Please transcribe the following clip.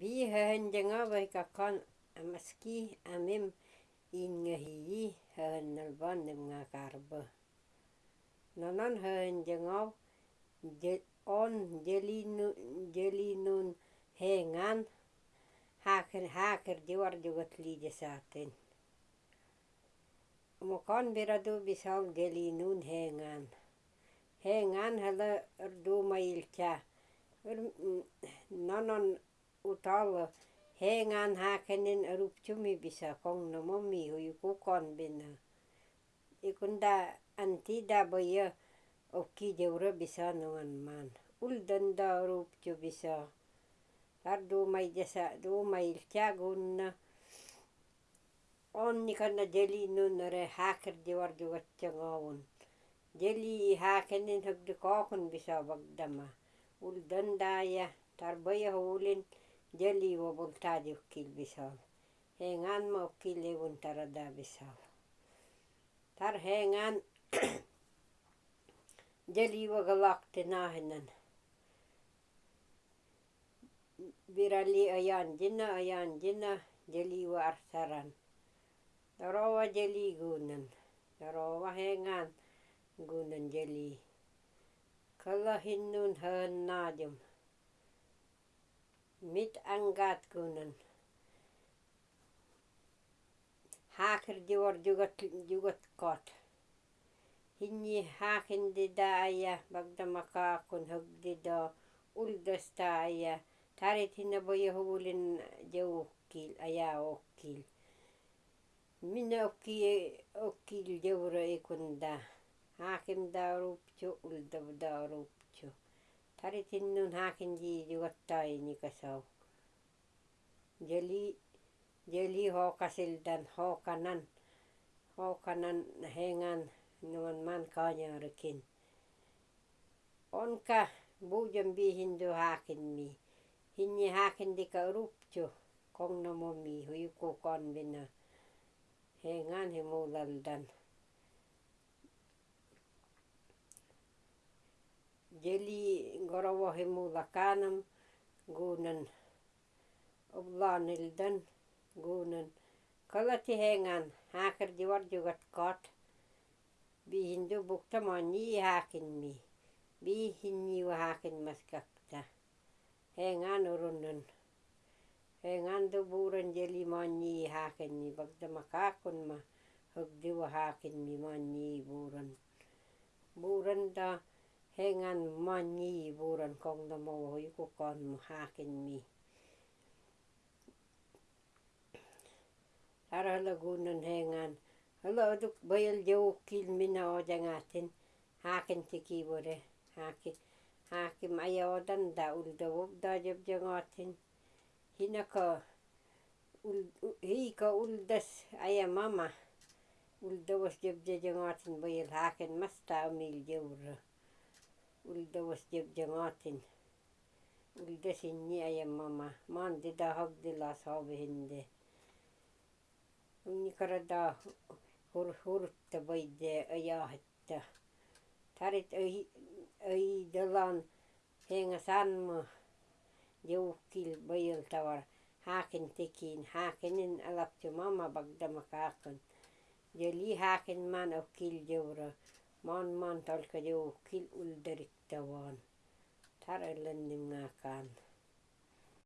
Biihän jenga vaikka kan amaski amim ingehi hanal bannem nga karba. Nanan han jenga on jelinu jelinun hengan haker haker diwar jugat lide saaten. Mokan talla hengän häkenen ruptumi bisa kong no mommi hui kukon bina ikunda anti da boya okki jeura bisa nongan man. Ul danda ruptu bisa. Ardu mai jasa du mai on onni kanna jeli nunnare hakir juga gaccangawun jeli hakenin hagdi kokon bisa bagdama. Ul ya, tar tarbaya hulin jeli wabultaji ukil bisa. Hengan ma ukil ewun tarada bisa. Tar hengan jeli wagalak tenahenan. Birali ayan jina ayan jina jeli wa arsaran. Darawa jeli gunan. Darawa hengan gunan jeli. Kalahinun han najum. mit angaat kunnen. Haker die wordt jugot kot. Hinni haken di daaya, bagda makakun hug di do, uldas taaya, tarit hinna boye hugulin jaukkil, aya okkil. Minna okki okkil jawra ikunda. Hakim da rup, jo ulda da rup. Tarit hinnun haken di jugatta inikasaw. Jeli jeli hokasildan hokanan. Hokanan hengan nuan man kanyarikin. Onka bujan bihindu haken mi. Hinyi haken dika rupchu kong no momi huyu kukan bina. Hengan himulaldan. Jeli garawa himulakanam gunan oblanildan gunan. Kalati hengan haker diwar jugat kot. Bihindu bukta manyi haken mi. Bihinyi wa haken maskakta. Hengan urunan. Hengan du buran jeli manyi haken he ngan mani buran kong da mo hoi ko kon hakin mi ara lagunan he ngan hello duk bayal jau kil mina o jangatin hakin tiki bore hakin hakim ayawadan da ulda wobda jab jangatin hinaka hika uldas aya mama ulda was jab jangatin bayal hakin masta umil jawra Ulda was jabjangatin. Ulda sinyi aya mama. Maan dida hagdila sabihinde. Unikarada hurhurta bayde ayahitta. Tarit ay dalan hengasan mo jawukil bayal tawar. Haken tikin. Hakenin alapchu mama bagdamaka kun. Jeli haken man ukil jawra. Maan maan talka jawukil uldarik tawan. Taralan nim nga kan.